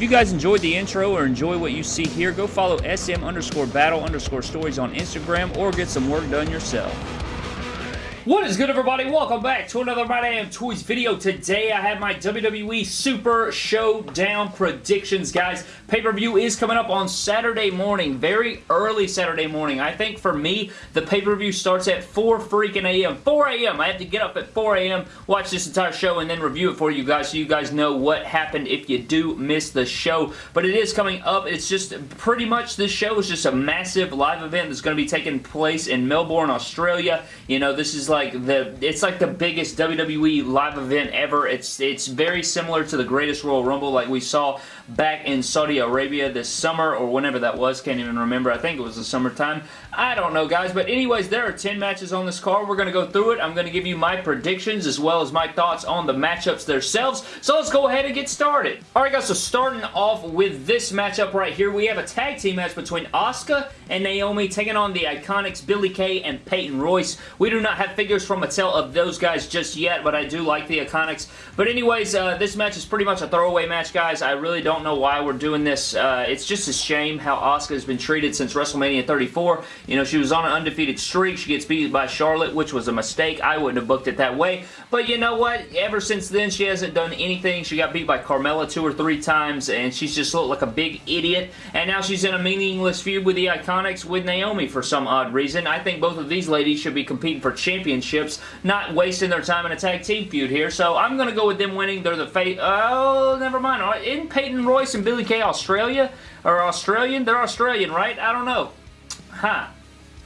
If you guys enjoyed the intro or enjoy what you see here, go follow SM underscore battle underscore stories on Instagram or get some work done yourself. What is good, everybody? Welcome back to another My Damn Toys video. Today, I have my WWE Super Showdown predictions, guys. Pay-per-view is coming up on Saturday morning, very early Saturday morning. I think for me, the pay-per-view starts at 4 freaking a.m. 4 a.m. I have to get up at 4 a.m., watch this entire show, and then review it for you guys so you guys know what happened if you do miss the show. But it is coming up. It's just pretty much this show is just a massive live event that's going to be taking place in Melbourne, Australia. You know, this is like the it's like the biggest WWE live event ever. It's it's very similar to the Greatest Royal Rumble like we saw back in Saudi Arabia this summer or whenever that was. Can't even remember. I think it was the summertime. I don't know, guys. But anyways, there are 10 matches on this card. We're going to go through it. I'm going to give you my predictions as well as my thoughts on the matchups themselves. So let's go ahead and get started. Alright, guys. So starting off with this matchup right here, we have a tag team match between Asuka and Naomi taking on the Iconics Billie Kay and Peyton Royce. We do not have figures from Mattel of those guys just yet, but I do like the Iconics. But anyways, uh, this match is pretty much a throwaway match, guys. I really don't know why we're doing this. Uh, it's just a shame how Asuka has been treated since WrestleMania 34. You know, she was on an undefeated streak. She gets beat by Charlotte, which was a mistake. I wouldn't have booked it that way. But you know what? Ever since then, she hasn't done anything. She got beat by Carmella two or three times, and she's just looked like a big idiot. And now she's in a meaningless feud with the Iconics with Naomi for some odd reason. I think both of these ladies should be competing for championships, not wasting their time in a tag team feud here. So I'm going to go with them winning. They're the face. Oh, never mind. In Peyton Royce and Billie Kay Australia? Or Australian? They're Australian, right? I don't know. Huh.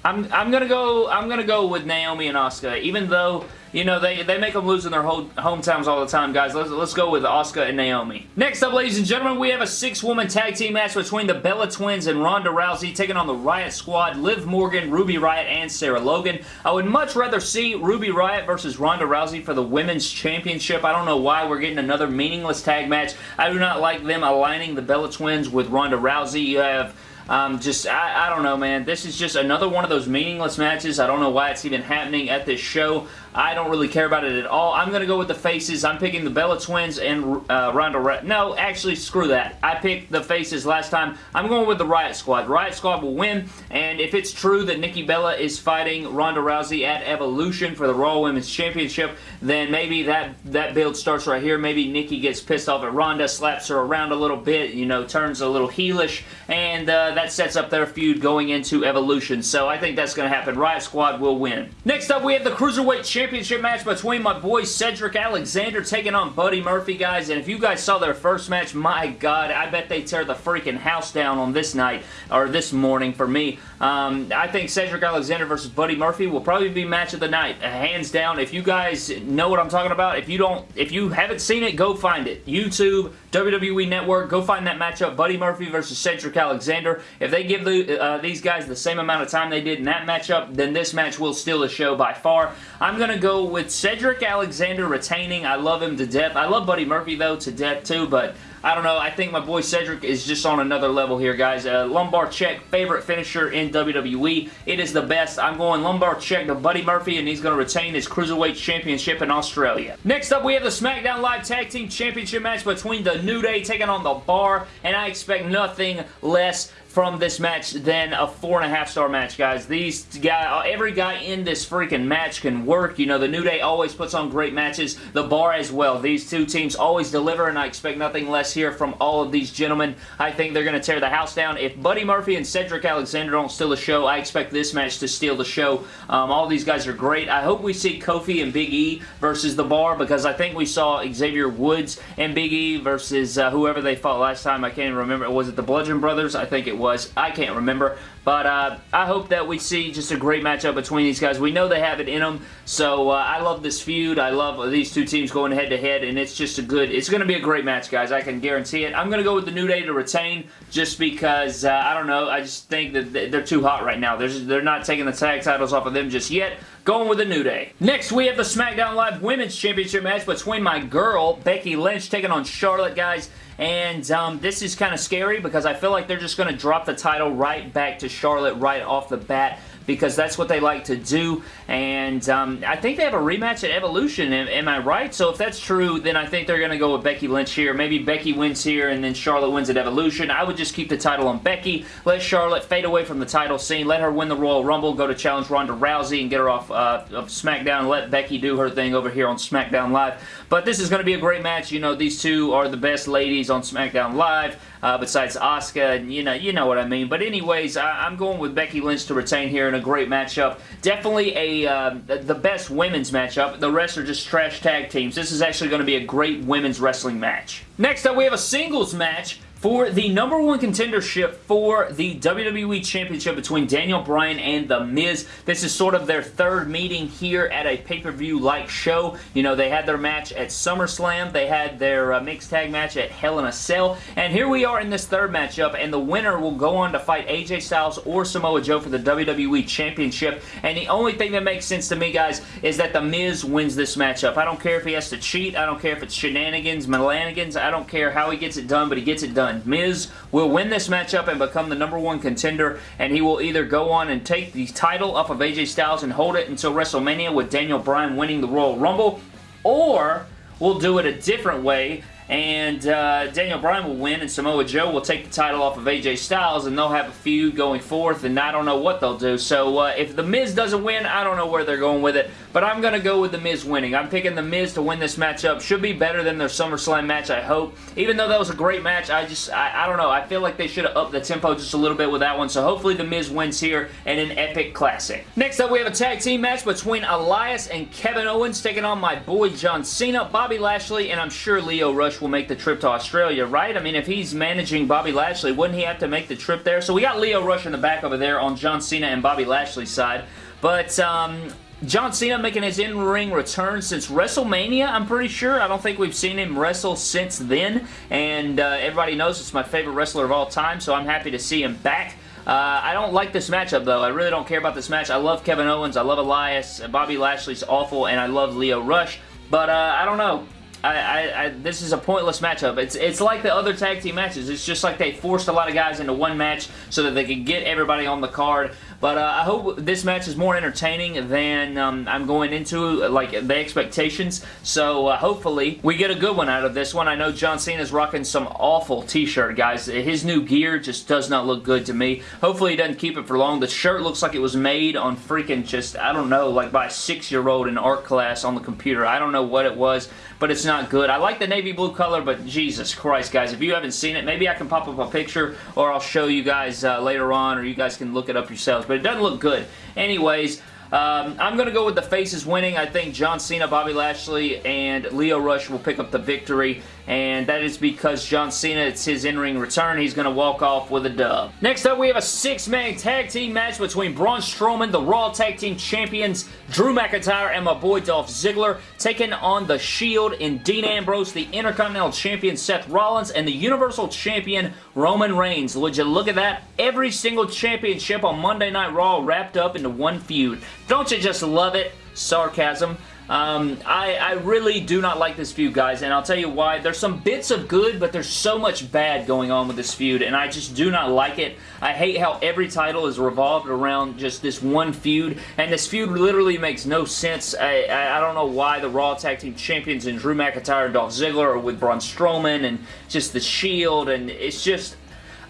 I'm, I'm gonna go I'm gonna go with Naomi and Asuka, even though you know, they, they make them lose in their whole hometowns all the time, guys. Let's, let's go with Asuka and Naomi. Next up, ladies and gentlemen, we have a six-woman tag team match between the Bella Twins and Ronda Rousey taking on the Riot Squad, Liv Morgan, Ruby Riot, and Sarah Logan. I would much rather see Ruby Riot versus Ronda Rousey for the Women's Championship. I don't know why we're getting another meaningless tag match. I do not like them aligning the Bella Twins with Ronda Rousey. You have um, just, I, I don't know, man. This is just another one of those meaningless matches. I don't know why it's even happening at this show. I don't really care about it at all. I'm going to go with the faces. I'm picking the Bella Twins and uh, Ronda Ra No, actually, screw that. I picked the faces last time. I'm going with the Riot Squad. Riot Squad will win, and if it's true that Nikki Bella is fighting Ronda Rousey at Evolution for the Raw Women's Championship, then maybe that, that build starts right here. Maybe Nikki gets pissed off at Ronda, slaps her around a little bit, you know, turns a little heelish, and uh, that sets up their feud going into Evolution. So I think that's going to happen. Riot Squad will win. Next up, we have the Cruiserweight Championship match between my boy Cedric Alexander taking on Buddy Murphy, guys. And if you guys saw their first match, my God, I bet they tear the freaking house down on this night, or this morning for me. Um, I think Cedric Alexander versus Buddy Murphy will probably be match of the night, hands down. If you guys know what I'm talking about, if you don't, if you haven't seen it, go find it. YouTube, WWE Network, go find that matchup, Buddy Murphy versus Cedric Alexander. If they give the, uh, these guys the same amount of time they did in that matchup, then this match will steal the show by far. I'm going to go with Cedric Alexander retaining. I love him to death. I love Buddy Murphy, though, to death, too, but I don't know. I think my boy Cedric is just on another level here, guys. Uh, lumbar check, favorite finisher in WWE. It is the best. I'm going lumbar check to Buddy Murphy, and he's going to retain his Cruiserweight Championship in Australia. Next up, we have the SmackDown Live Tag Team Championship match between The New Day taking on The Bar, and I expect nothing less from this match than a four and a half star match, guys. These guy, every guy in this freaking match can work. You know, the New Day always puts on great matches. The Bar as well. These two teams always deliver, and I expect nothing less here from all of these gentlemen. I think they're going to tear the house down. If Buddy Murphy and Cedric Alexander don't steal the show, I expect this match to steal the show. Um, all these guys are great. I hope we see Kofi and Big E versus The Bar, because I think we saw Xavier Woods and Big E versus uh, whoever they fought last time. I can't even remember. Was it the Bludgeon Brothers? I think it was. I can't remember. But uh, I hope that we see just a great matchup between these guys. We know they have it in them, so uh, I love this feud. I love these two teams going head-to-head, -head, and it's just a good, it's going to be a great match, guys. I can guarantee it. I'm going to go with the New Day to retain just because, uh, I don't know, I just think that they're too hot right now. They're, just, they're not taking the tag titles off of them just yet. Going with the New Day. Next, we have the SmackDown Live Women's Championship match between my girl, Becky Lynch, taking on Charlotte, guys. And um, this is kind of scary because I feel like they're just going to drop the title right back to Charlotte right off the bat because that's what they like to do. And um, I think they have a rematch at Evolution. Am, am, I right? So if that's true, then I think they're going to go with Becky Lynch here. Maybe Becky wins here and then Charlotte wins at Evolution. I would just keep the title on Becky. Let Charlotte fade away from the title scene. Let her win the Royal Rumble. Go to challenge Ronda Rousey and get her off uh, of SmackDown. Let Becky do her thing over here on SmackDown Live. But this is going to be a great match. You know, these two are the best ladies on SmackDown Live uh, besides Asuka, and you know, you know what I mean. But anyways, I, am going with Becky Lynch to retain here a great matchup. Definitely a uh, the best women's matchup. The rest are just trash tag teams. This is actually going to be a great women's wrestling match. Next up, we have a singles match for the number one contendership for the WWE Championship between Daniel Bryan and The Miz. This is sort of their third meeting here at a pay-per-view-like show. You know, they had their match at SummerSlam. They had their uh, mixed tag match at Hell in a Cell. And here we are in this third matchup, and the winner will go on to fight AJ Styles or Samoa Joe for the WWE Championship. And the only thing that makes sense to me, guys, is that The Miz wins this matchup. I don't care if he has to cheat. I don't care if it's shenanigans, melanigans. I don't care how he gets it done, but he gets it done. Miz will win this matchup and become the number one contender, and he will either go on and take the title off of AJ Styles and hold it until WrestleMania with Daniel Bryan winning the Royal Rumble, or we'll do it a different way and uh, Daniel Bryan will win and Samoa Joe will take the title off of AJ Styles and they'll have a feud going forth and I don't know what they'll do. So uh, if The Miz doesn't win, I don't know where they're going with it, but I'm going to go with The Miz winning. I'm picking The Miz to win this matchup. Should be better than their SummerSlam match, I hope. Even though that was a great match, I just, I, I don't know. I feel like they should have upped the tempo just a little bit with that one, so hopefully The Miz wins here in an epic classic. Next up, we have a tag team match between Elias and Kevin Owens taking on my boy John Cena, Bobby Lashley, and I'm sure Lio Rush Will make the trip to Australia, right? I mean, if he's managing Bobby Lashley, wouldn't he have to make the trip there? So we got Lio Rush in the back over there on John Cena and Bobby Lashley's side. But, um, John Cena making his in-ring return since WrestleMania, I'm pretty sure. I don't think we've seen him wrestle since then, and uh, everybody knows it's my favorite wrestler of all time, so I'm happy to see him back. Uh, I don't like this matchup, though. I really don't care about this match. I love Kevin Owens, I love Elias, Bobby Lashley's awful, and I love Lio Rush, but uh, I don't know. I, I, I, this is a pointless matchup. It's it's like the other tag team matches. It's just like they forced a lot of guys into one match so that they could get everybody on the card. But uh, I hope this match is more entertaining than um, I'm going into, like, the expectations. So uh, hopefully we get a good one out of this one. I know John Cena's rocking some awful t-shirt, guys. His new gear just does not look good to me. Hopefully he doesn't keep it for long. The shirt looks like it was made on freaking just, I don't know, like by a six-year-old in art class on the computer. I don't know what it was, but it's not good. I like the navy blue color, but Jesus Christ, guys, if you haven't seen it, maybe I can pop up a picture or I'll show you guys uh, later on or you guys can look it up yourselves. But but it doesn't look good. Anyways, um, I'm going to go with the faces winning. I think John Cena, Bobby Lashley, and Lio Rush will pick up the victory and that is because John Cena, it's his in-ring return. He's going to walk off with a dub. Next up, we have a six-man tag team match between Braun Strowman, the Raw Tag Team Champions, Drew McIntyre, and my boy Dolph Ziggler, taking on The Shield in Dean Ambrose, the Intercontinental Champion Seth Rollins, and the Universal Champion Roman Reigns. Would you look at that? Every single championship on Monday Night Raw wrapped up into one feud. Don't you just love it? Sarcasm. Um, I, I really do not like this feud, guys, and I'll tell you why. There's some bits of good, but there's so much bad going on with this feud, and I just do not like it. I hate how every title is revolved around just this one feud, and this feud literally makes no sense. I, I, I don't know why the Raw Tag Team Champions and Drew McIntyre and Dolph Ziggler are with Braun Strowman and just the Shield, and it's just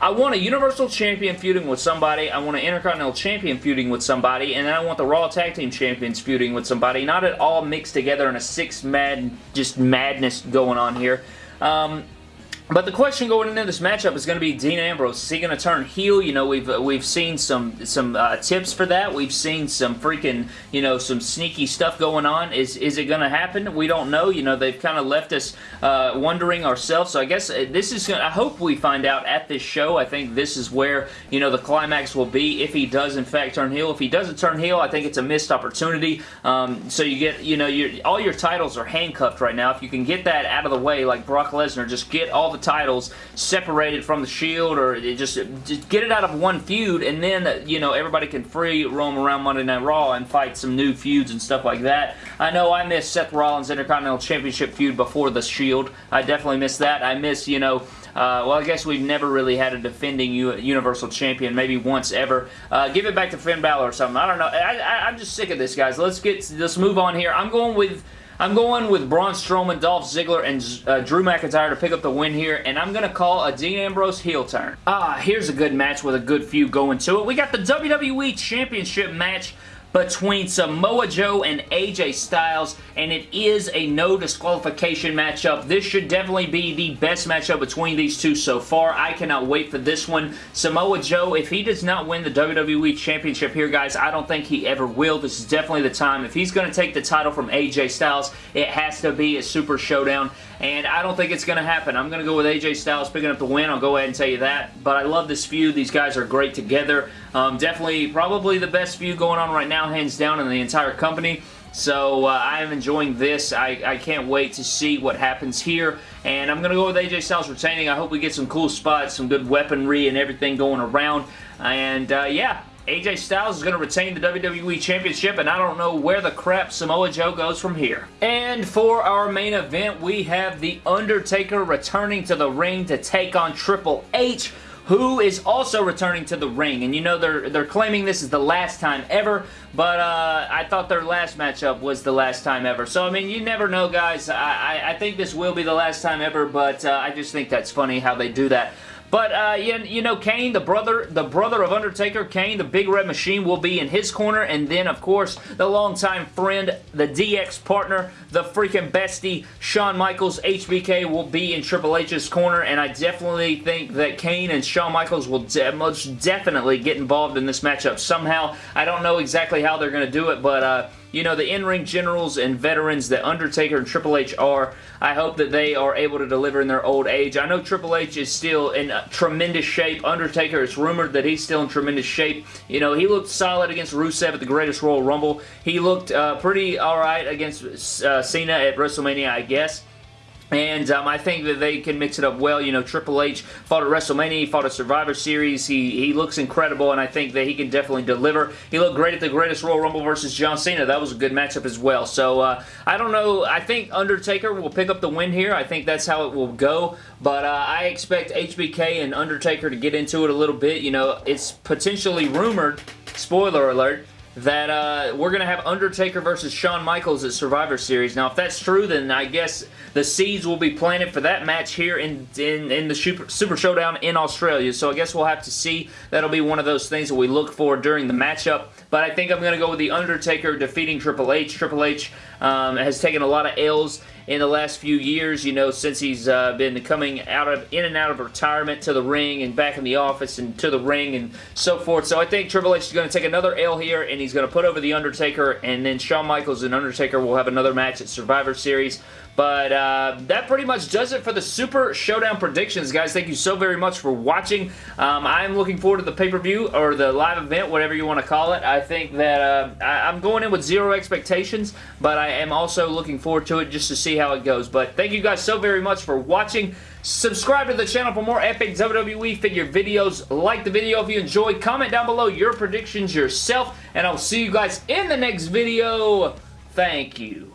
I want a Universal Champion feuding with somebody, I want an Intercontinental Champion feuding with somebody, and then I want the Raw Tag Team Champions feuding with somebody, not it all mixed together in a six-mad, just madness going on here. Um, but the question going into this matchup is going to be Dean Ambrose. Is he going to turn heel? You know, we've we've seen some some uh, tips for that. We've seen some freaking you know some sneaky stuff going on. Is is it going to happen? We don't know. You know, they've kind of left us uh, wondering ourselves. So I guess uh, this is. Gonna, I hope we find out at this show. I think this is where you know the climax will be if he does in fact turn heel. If he doesn't turn heel, I think it's a missed opportunity. Um, so you get you know your all your titles are handcuffed right now. If you can get that out of the way, like Brock Lesnar, just get all the titles separated from the Shield or just, just get it out of one feud and then, you know, everybody can free roam around Monday Night Raw and fight some new feuds and stuff like that. I know I missed Seth Rollins Intercontinental Championship feud before the Shield. I definitely missed that. I miss, you know, Uh, well, I guess we've never really had a defending U Universal Champion, maybe once ever. Uh, give it back to Finn Balor or something. I don't know. I, I, I'm just sick of this, guys. Let's get let's move on here. I'm going with I'm going with Braun Strowman, Dolph Ziggler, and uh, Drew McIntyre to pick up the win here, and I'm going to call a Dean Ambrose heel turn. Ah, here's a good match with a good few going to it. We got the WWE Championship match between Samoa Joe and AJ Styles, and it is a no disqualification matchup. This should definitely be the best matchup between these two so far. I cannot wait for this one. Samoa Joe, if he does not win the WWE Championship here, guys, I don't think he ever will. This is definitely the time. If he's going to take the title from AJ Styles, it has to be a Super Showdown, and I don't think it's going to happen. I'm going to go with AJ Styles picking up the win. I'll go ahead and tell you that, but I love this feud. These guys are great together. Um, definitely, probably the best feud going on right now, hands down, in the entire company. So uh, I am enjoying this. I, I, can't wait to see what happens here. And I'm going to go with AJ Styles retaining. I hope we get some cool spots, some good weaponry and everything going around. And uh, yeah, AJ Styles is going to retain the WWE Championship, and I don't know where the crap Samoa Joe goes from here. And for our main event, we have The Undertaker returning to the ring to take on Triple H who is also returning to the ring. And you know, they're, they're claiming this is the last time ever, but uh, I thought their last matchup was the last time ever. So, I mean, you never know, guys. I, I, I think this will be the last time ever, but uh, I just think that's funny how they do that. But, uh, you, you know, Kane, the brother the brother of Undertaker, Kane, the Big Red Machine, will be in his corner. And then, of course, the longtime friend, the DX partner, the freaking bestie, Shawn Michaels, HBK, will be in Triple H's corner. And I definitely think that Kane and Shawn Michaels will de most definitely get involved in this matchup somehow. I don't know exactly how they're going to do it, but... Uh, you know, the in-ring generals and veterans that Undertaker and Triple H are, I hope that they are able to deliver in their old age. I know Triple H is still in tremendous shape. Undertaker, it's rumored that he's still in tremendous shape. You know, he looked solid against Rusev at the Greatest Royal Rumble. He looked uh, pretty alright against uh, Cena at WrestleMania, I guess. And um, I think that they can mix it up well. You know, Triple H fought at WrestleMania, he fought at Survivor Series. He, he looks incredible, and I think that he can definitely deliver. He looked great at the Greatest Royal Rumble versus John Cena. That was a good matchup as well. So, uh, I don't know. I think Undertaker will pick up the win here. I think that's how it will go. But uh, I expect HBK and Undertaker to get into it a little bit. You know, it's potentially rumored, spoiler alert, that uh, we're going to have Undertaker versus Shawn Michaels at Survivor Series. Now, if that's true, then I guess the seeds will be planted for that match here in, in, in the Super, Super Showdown in Australia. So I guess we'll have to see. That'll be one of those things that we look for during the matchup. But I think I'm going to go with The Undertaker defeating Triple H. Triple H um, has taken a lot of L's in the last few years, you know, since he's uh, been coming out of in and out of retirement to the ring and back in the office and to the ring and so forth. So I think Triple H is going to take another L here and he's going to put over The Undertaker and then Shawn Michaels and Undertaker will have another match at Survivor Series. But uh, that pretty much does it for the Super Showdown predictions, guys. Thank you so very much for watching. Um, I'm looking forward to the pay-per-view or the live event, whatever you want to call it. I think that uh, I I'm going in with zero expectations, but I am also looking forward to it just to see how it goes. But thank you guys so very much for watching. Subscribe to the channel for more epic WWE figure videos. Like the video if you enjoyed. Comment down below your predictions yourself, and I'll see you guys in the next video. Thank you.